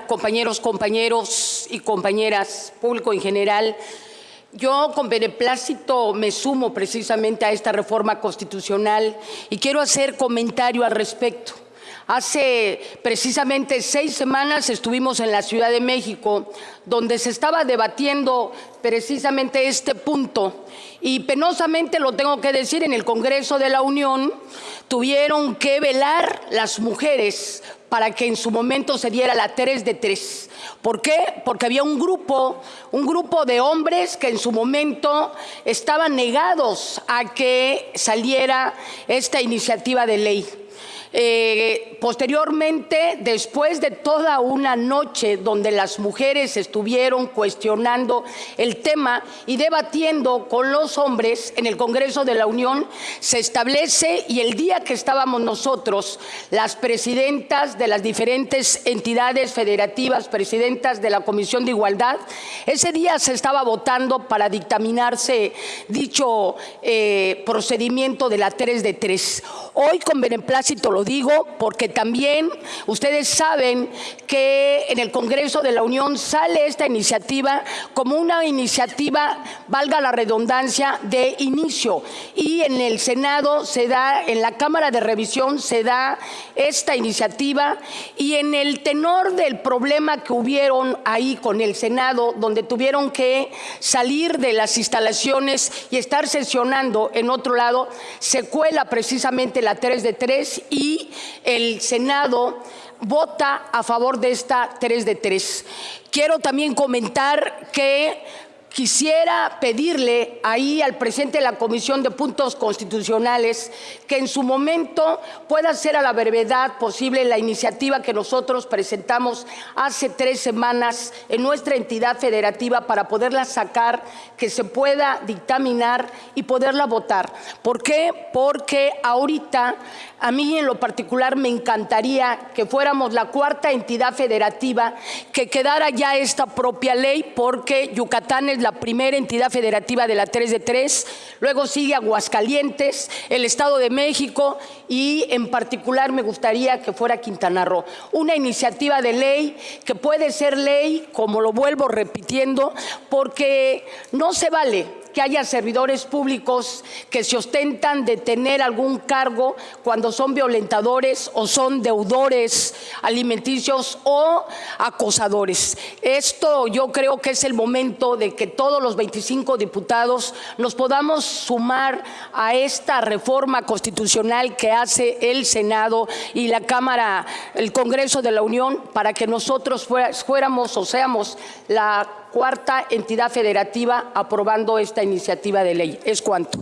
compañeros, compañeros y compañeras, público en general. Yo con beneplácito me sumo precisamente a esta reforma constitucional y quiero hacer comentario al respecto. Hace precisamente seis semanas estuvimos en la Ciudad de México, donde se estaba debatiendo precisamente este punto. Y penosamente lo tengo que decir, en el Congreso de la Unión tuvieron que velar las mujeres para que en su momento se diera la 3 de 3. ¿Por qué? Porque había un grupo, un grupo de hombres que en su momento estaban negados a que saliera esta iniciativa de ley. Eh, posteriormente, después de toda una noche donde las mujeres estuvieron cuestionando el tema y debatiendo con los hombres en el Congreso de la Unión, se establece y el día que estábamos nosotros, las presidentas de las diferentes entidades federativas, presidentas de la Comisión de Igualdad, ese día se estaba votando para dictaminarse dicho eh, procedimiento de la 3 de 3. Hoy con beneplácito lo digo porque también ustedes saben que en el Congreso de la Unión sale esta iniciativa como una iniciativa, valga la redundancia, de inicio. Y en el Senado se da, en la Cámara de Revisión se da esta iniciativa y en el tenor del problema que hubieron ahí con el Senado, donde tuvieron que salir de las instalaciones y estar sesionando en otro lado, se cuela precisamente la 3 de 3 el Senado vota a favor de esta 3 de 3. Quiero también comentar que Quisiera pedirle ahí al presidente de la Comisión de Puntos Constitucionales que en su momento pueda hacer a la brevedad posible la iniciativa que nosotros presentamos hace tres semanas en nuestra entidad federativa para poderla sacar, que se pueda dictaminar y poderla votar. ¿Por qué? Porque ahorita a mí en lo particular me encantaría que fuéramos la cuarta entidad federativa que quedara ya esta propia ley porque Yucatán es la primera entidad federativa de la 3 de 3, luego sigue Aguascalientes, el Estado de México y en particular me gustaría que fuera Quintana Roo. Una iniciativa de ley que puede ser ley, como lo vuelvo repitiendo, porque no se vale que haya servidores públicos que se ostentan de tener algún cargo cuando son violentadores o son deudores alimenticios o acosadores. Esto yo creo que es el momento de que todos los 25 diputados nos podamos sumar a esta reforma constitucional que hace el Senado y la Cámara, el Congreso de la Unión, para que nosotros fuéramos o seamos la cuarta entidad federativa aprobando esta iniciativa de ley. Es cuanto.